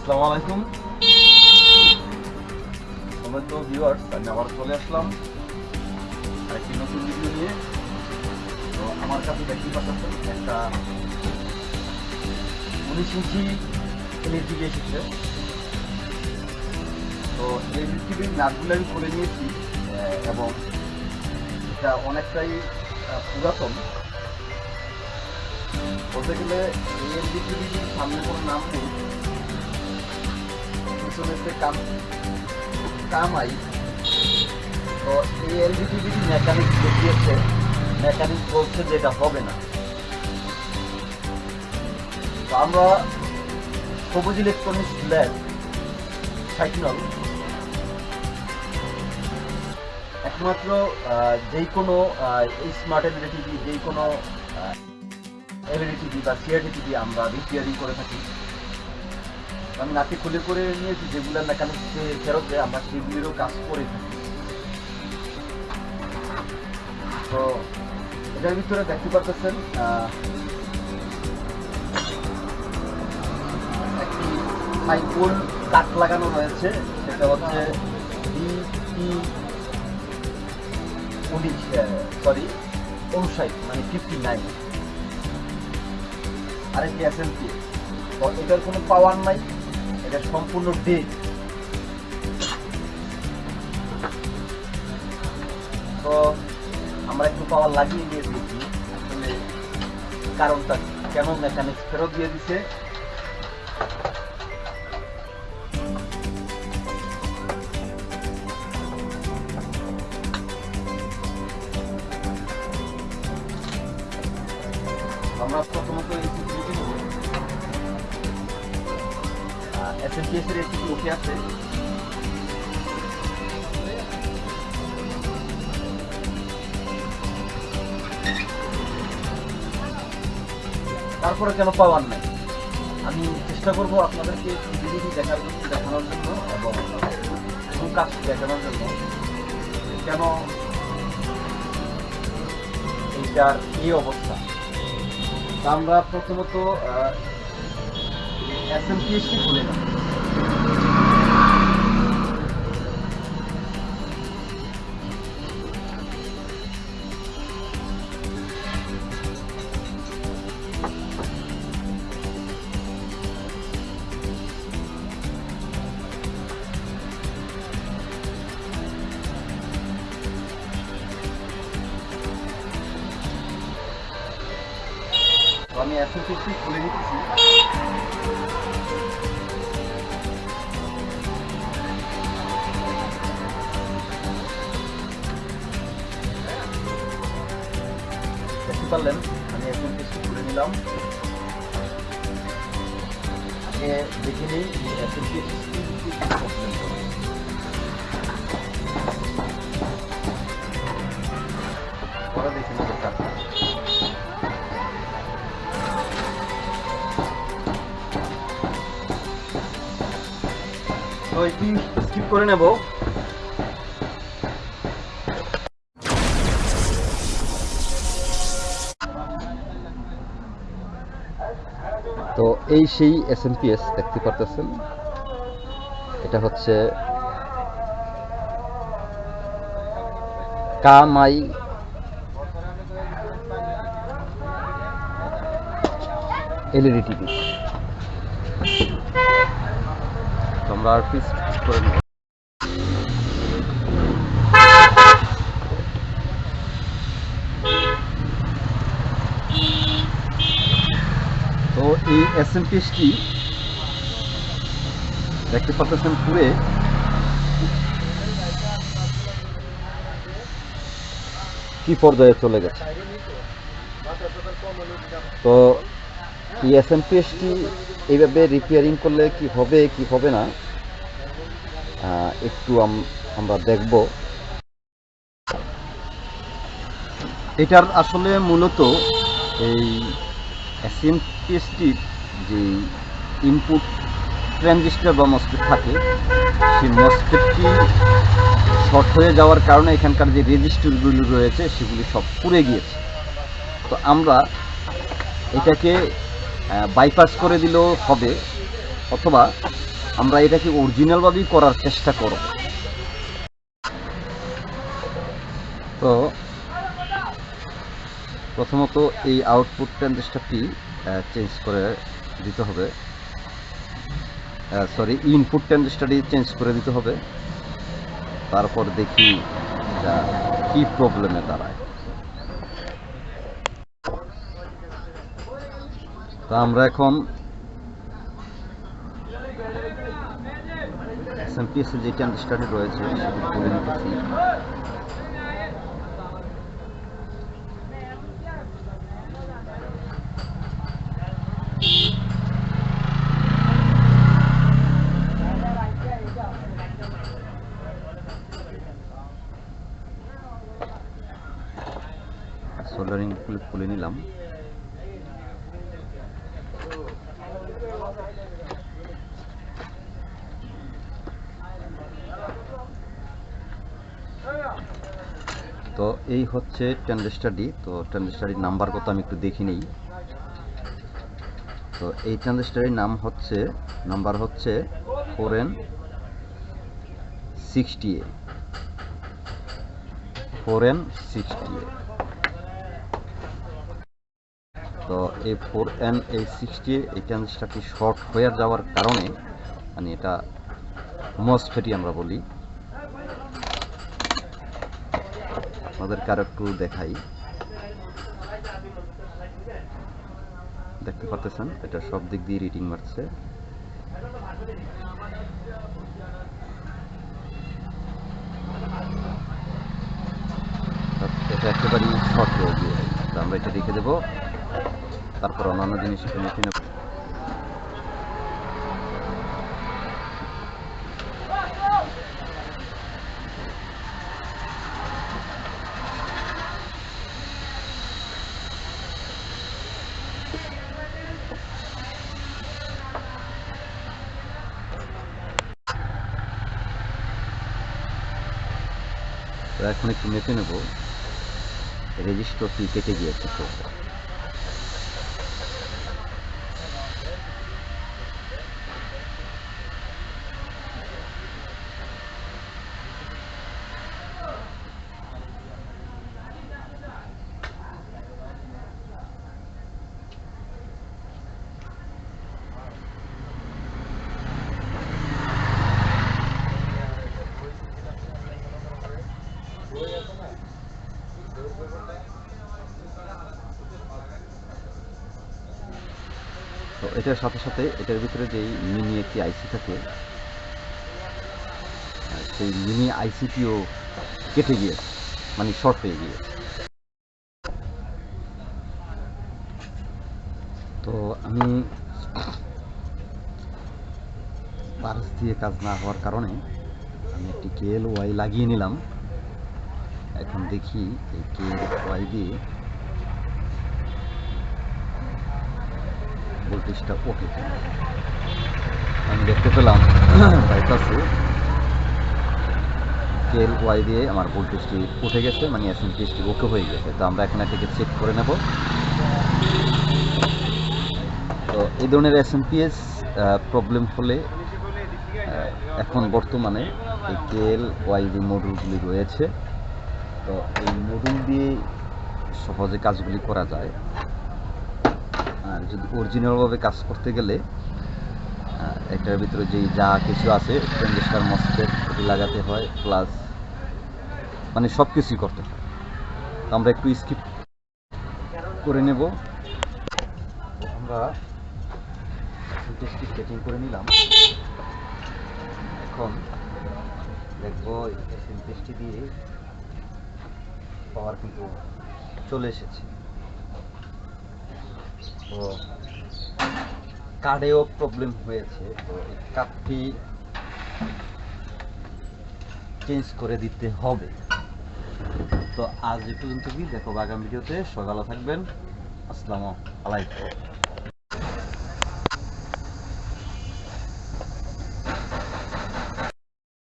আসসালামু আলাইকুম। আমরা তো ভিউয়ার্স আমি আবার চলে আসলাম। আরেকটি নতুন ভিডিও নিয়ে। তো আমার কাছে দেখতে পাচ্ছেন একটা উনিশ ইঞ্চি এলইডি এসেছে। তো এলইডির নাটগুলো আমি খুলে নিয়েছি এবং এটা অনেকটাই পুরাতন। বলতে গেলে এলইডির সামনে কোনো নাম নেই। যে কাম কামাই তো এই এলইডি টিভি মেকানিক দেখিয়েছে। মেকানিক বলছে যে এটা হবে না। তো আমরা সবুজ ইলেকট্রনিক্স ল্যাব সাইকেল একমাত্র যেই কোনো স্মার্ট টিভি যেই কোনো টিভি বা সিআরডি টিভি আমরা রিপেয়ারিং করে থাকি। আমি নাকি খুলে করে নিয়েছি, যেগুলো মেকানিক ফেরত দেয়, আমরা সেগুলিরও কাজ করে তো এটার ভিতরে দেখতে পাচ্ছেন একটি সাইকুল কাঠ লাগানো রয়েছে, সেটা হচ্ছে বিপি উনিশ সরি অনুসাই মানে ফিফটি নাইন আরেকটি এস এম পি এটার কোনো পাওয়ার নাই। এটা সম্পূর্ণ ডেড তো আমরা একটু পাওয়ার লাগিয়ে দিয়ে দিয়েছি কারণটা কেন মেকানিক্স ফেরত দিয়ে দিছে। আমরা প্রথমত এই এর একটি ওকে আছে তারপরে কেন পাওয়ার নাই? আমি চেষ্টা করব আপনাদেরকে ভিডিওটি দেখার জন্য, দেখানোর জন্য এবং কাজ দেখানোর জন্য কেন এইটার এই অবস্থা। আমরা প্রথমত এসএমপিএসটি খুলে তো আমি এসএমপিএসটি খুলে নিতেছি দেখতে পারলেন আমি এখন কিছু করে নিলাম। আগে দেখে নিই স্কিপ করে নেব। তো এই সেই এস দেখতে পারতেছেন। এটা হচ্ছে কামাই। LED TV. তোমরা আর পিস করে নেব। তো এই এস এম পিএসটি দেখতে পাচ্ছেন পুরে। কি পর্যায়ে চলে গেছে? তো এই এস এম পিএসটি এইভাবে রিপেয়ারিং করলে কি হবে কি হবে না একটু আমরা দেখব। এটার আসলে মূলত এই এসএমপিএসটির যে ইনপুট ট্রানজিস্টার বা মসফেট থাকে, সেই মসফেটটি শর্ট হয়ে যাওয়ার কারণে এখানকার যে রেজিস্টারগুলি রয়েছে, সেগুলি সব পুড়ে গিয়েছে। তো আমরা এটাকে বাইপাস করে দিলেও হবে, অথবা আমরা এটাকে অরিজিনালভাবেই করার চেষ্টা করব। তো, প্রথমত এই আউটপুট ট্রানজিস্টারটি চেঞ্জ করে দিতে হবে। সরি ইনপুট ট্রানজিস্টারটি চেঞ্জ করে দিতে হবে। তারপর দেখি কি প্রবলেমে দাঁড়ায়। তো আমরা এখন এসএমপিএস যে ট্রানজিস্টারটি রয়েছে সেটি খুলে নিতেছি। সোল্ডারিং খুলে নিলাম। তো এই হচ্ছে ট্রানজিস্টারটি তো ট্রানজিস্টারটির নাম্বার কত আমি একটু দেখি নেই। তো এই ট্রানজিস্টারের নাম হচ্ছে, নাম্বার হচ্ছে four N sixty A four N sixty A তো এই ফোর এন এই সিক্সটি এই ট্রানজিস্টারটি শর্ট হয়ে যাওয়ার কারণে মানে এটা মসফেটি আমরা বলি। আমাদেরকে আর একটু দেখাই। দেখতে পারতেছেন? এটা সব দিক দিয়ে রিডিং মারছে। এটা একেবারেই শর্ট গিয়ে আমরা এটা রেখে দেবো। তারপর অন্যান্য জিনিস মেশিনে তো এখন একটু মেপে নেব রেজিস্টারটি কেটে গিয়েছে তো এটার সাথে সাথে এটার ভিতরে যেই মিনি একটি আইসি থাকে সেই মিনি আইসিটিও কেটে গিয়েছে মানে শর্ট হয়ে গিয়েছে তো আমি পার্স দিয়ে কাজ না হওয়ার কারণে আমি একটি কেএল ওয়াই লাগিয়ে নিলাম। এখন দেখি এই কেএল ওয়াই দিয়ে ভোল্টেজটা ওকে। আমি দেখতে পেলাম বাইপাসে কেএল ওয়াই দিয়ে আমার ভোল্টেজটি উঠে গেছে মানে এসএমপিএসটি ওকে হয়ে গেছে। তো আমরা এখানে এটাকে চেক করে নেব। তো এই ধরনের এসএমপিএস প্রবলেম হলে এখন বর্তমানে এই কেএল ওয়াই যে মডিউলগুলি রয়েছে, তো এই মডিউল দিয়ে সহজে কাজগুলি করা যায়। যদি অরিজিনালভাবে কাজ করতে গেলে এটার ভিতরে যেই যা কিছু আছে, ট্রানজিস্টার, মসফেট ওটি লাগাতে হয় প্লাস মানে সব কিছুই করতে হয়। আমরা একটু স্কিপ করে নেব। আমরা ভোল্টেজটি সেটিং করে নিলাম। এখন দেখব ভোল্টেজটি দিয়ে পাওয়ার কিন্তু চলে এসেছে। তো কার্ডেও প্রবলেম হয়েছে, তো এই কার্ডটি চেঞ্জ করে দিতে হবে। তো আজ একটু কিন্তু কি দেখো আগামী ভিডিওতে সকালে থাকবেন। আসসালামু আলাইকুম।